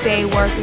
stay working